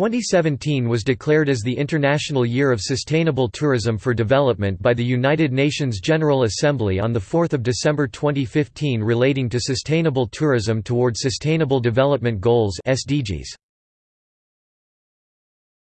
2017 was declared as the International Year of Sustainable Tourism for Development by the United Nations General Assembly on 4 December 2015 relating to sustainable tourism towards Sustainable Development Goals SDGs.